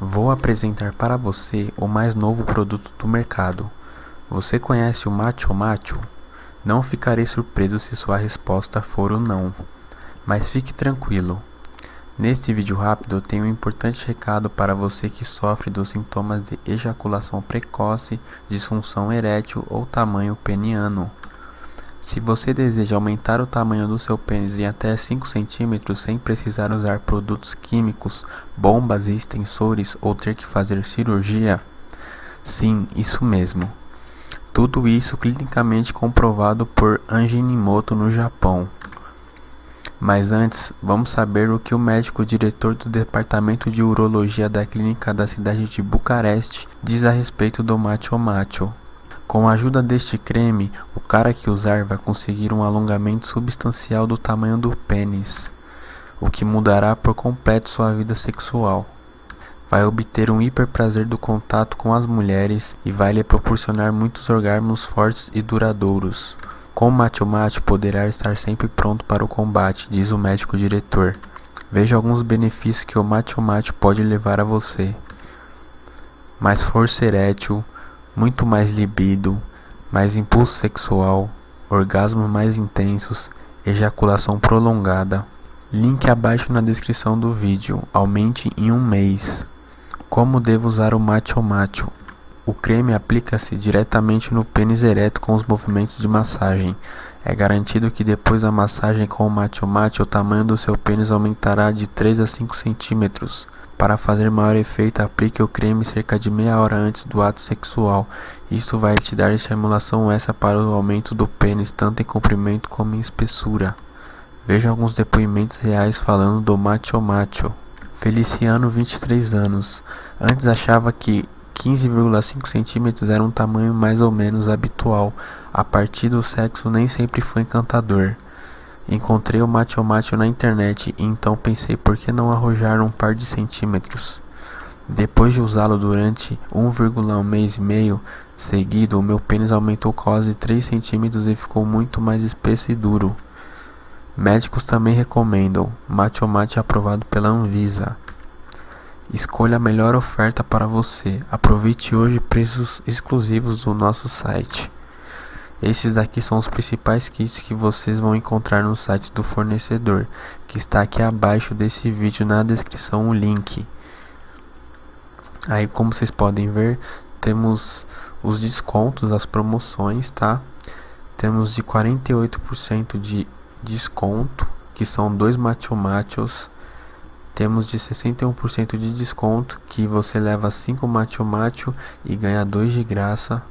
Vou apresentar para você o mais novo produto do mercado. Você conhece o Macho Macho? Não ficarei surpreso se sua resposta for o não. Mas fique tranquilo. Neste vídeo rápido tenho um importante recado para você que sofre dos sintomas de ejaculação precoce, disfunção erétil ou tamanho peniano. Se você deseja aumentar o tamanho do seu pênis em até 5 centímetros sem precisar usar produtos químicos, bombas e extensores ou ter que fazer cirurgia, sim, isso mesmo. Tudo isso clinicamente comprovado por Anjinimoto no Japão. Mas antes, vamos saber o que o médico diretor do departamento de urologia da clínica da cidade de Bucareste diz a respeito do macho macho. Com a ajuda deste creme, o cara que usar vai conseguir um alongamento substancial do tamanho do pênis, o que mudará por completo sua vida sexual. Vai obter um hiperprazer do contato com as mulheres e vai lhe proporcionar muitos orgasmos fortes e duradouros. Com o Macho Macho poderá estar sempre pronto para o combate, diz o médico diretor. Veja alguns benefícios que o Macho Macho pode levar a você. Mais força erétil, muito mais libido, mais impulso sexual, orgasmos mais intensos, ejaculação prolongada. Link abaixo na descrição do vídeo. Aumente em um mês. Como devo usar o Macho Macho? O creme aplica-se diretamente no pênis ereto com os movimentos de massagem. É garantido que depois da massagem com o Macho Macho, o tamanho do seu pênis aumentará de 3 a 5 centímetros. Para fazer maior efeito, aplique o creme cerca de meia hora antes do ato sexual. Isso vai te dar estimulação extra para o aumento do pênis, tanto em comprimento como em espessura. Veja alguns depoimentos reais falando do macho macho. Feliciano, 23 anos. Antes achava que 15,5 centímetros era um tamanho mais ou menos habitual. A partir do sexo nem sempre foi encantador. Encontrei o Macho na internet e então pensei por que não arrojar um par de centímetros. Depois de usá-lo durante 1,1 mês e meio seguido, o meu pênis aumentou quase 3 centímetros e ficou muito mais espesso e duro. Médicos também recomendam. Macho aprovado pela Anvisa. Escolha a melhor oferta para você. Aproveite hoje preços exclusivos do nosso site. Esses aqui são os principais kits que vocês vão encontrar no site do fornecedor, que está aqui abaixo desse vídeo na descrição o link. Aí como vocês podem ver, temos os descontos, as promoções, tá? Temos de 48% de desconto, que são dois macho. Temos de 61% de desconto, que você leva 5 macho macho e ganha 2 de graça.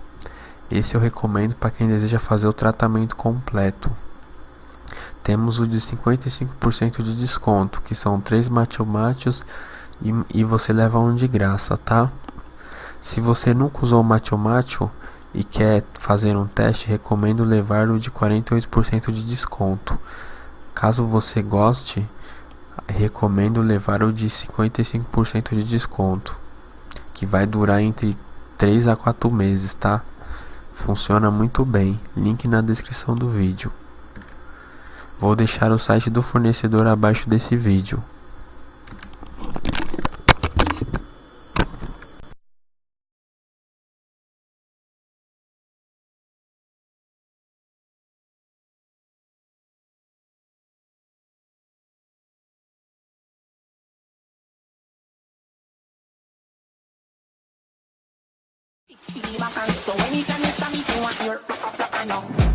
Esse eu recomendo para quem deseja fazer o tratamento completo. Temos o de 55% de desconto, que são 3 macho machos e, e você leva um de graça, tá? Se você nunca usou o e quer fazer um teste, recomendo levar o de 48% de desconto. Caso você goste, recomendo levar o de 55% de desconto, que vai durar entre 3 a 4 meses, tá? Funciona muito bem, link na descrição do vídeo. Vou deixar o site do fornecedor abaixo desse vídeo. see my hands. So anytime you saw me, you want your back up, rock, rock, I know.